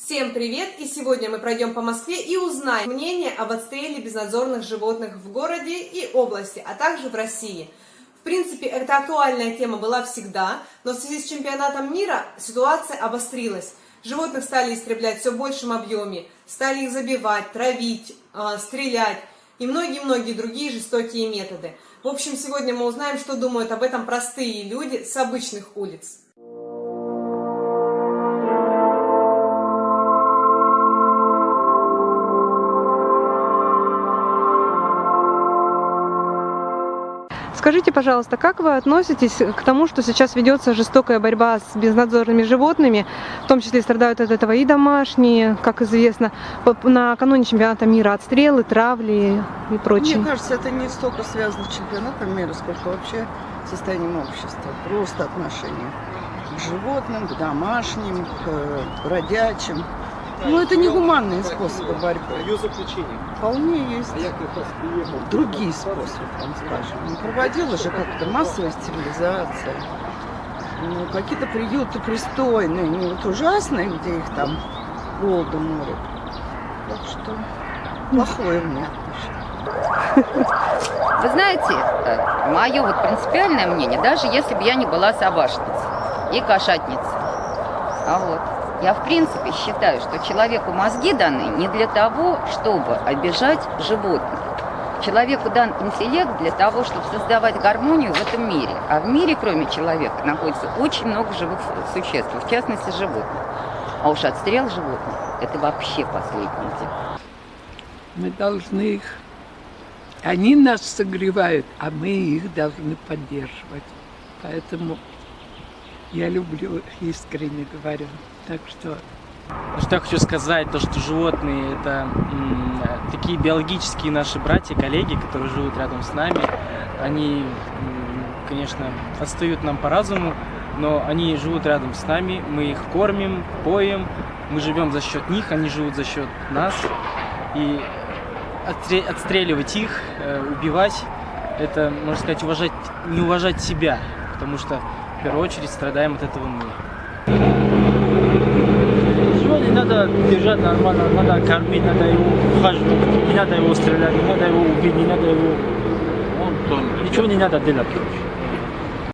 Всем привет! И сегодня мы пройдем по Москве и узнаем мнение об отстреле безнадзорных животных в городе и области, а также в России. В принципе, эта актуальная тема была всегда, но в связи с чемпионатом мира ситуация обострилась. Животных стали истреблять все в большем объеме, стали их забивать, травить, э, стрелять и многие-многие другие жестокие методы. В общем, сегодня мы узнаем, что думают об этом простые люди с обычных улиц. Скажите, пожалуйста, как вы относитесь к тому, что сейчас ведется жестокая борьба с безнадзорными животными, в том числе страдают от этого и домашние, как известно, накануне чемпионата мира отстрелы, травли и прочее? Мне кажется, это не столько связано с чемпионатом мира, сколько вообще состоянием общества, просто отношение к животным, к домашним, к бродячим. Ну, это не гуманные способы борьбы. Ее заключение. Вполне есть другие способы, там скажем. Не проводила же как-то массовая стерилизация. Ну, какие-то приюты пристойные, не вот ужасные, где их там голоду морят. Так что плохое мне Вы знаете, э, мое вот принципиальное мнение, даже если бы я не была собачницей и кошатницей, а вот, я в принципе считаю, что человеку мозги даны не для того, чтобы обижать животных. Человеку дан интеллект для того, чтобы создавать гармонию в этом мире. А в мире, кроме человека, находится очень много живых существ, в частности животных. А уж отстрел животных – это вообще последнее дело. Мы должны их... Они нас согревают, а мы их должны поддерживать. Поэтому я люблю искренне говорю. Так что... Что я хочу сказать, то что животные это такие биологические наши братья, коллеги, которые живут рядом с нами. Они, конечно, отстают нам по разуму, но они живут рядом с нами, мы их кормим, поем, мы живем за счет них, они живут за счет нас. И отстреливать их, э, убивать, это, можно сказать, уважать, не уважать себя, потому что в первую очередь страдаем от этого мы. Сегодня надо держать нормально, надо кормить, надо его ухаживать, не надо его стрелять, не надо его убить, не надо его... Он, ничего не надо делать.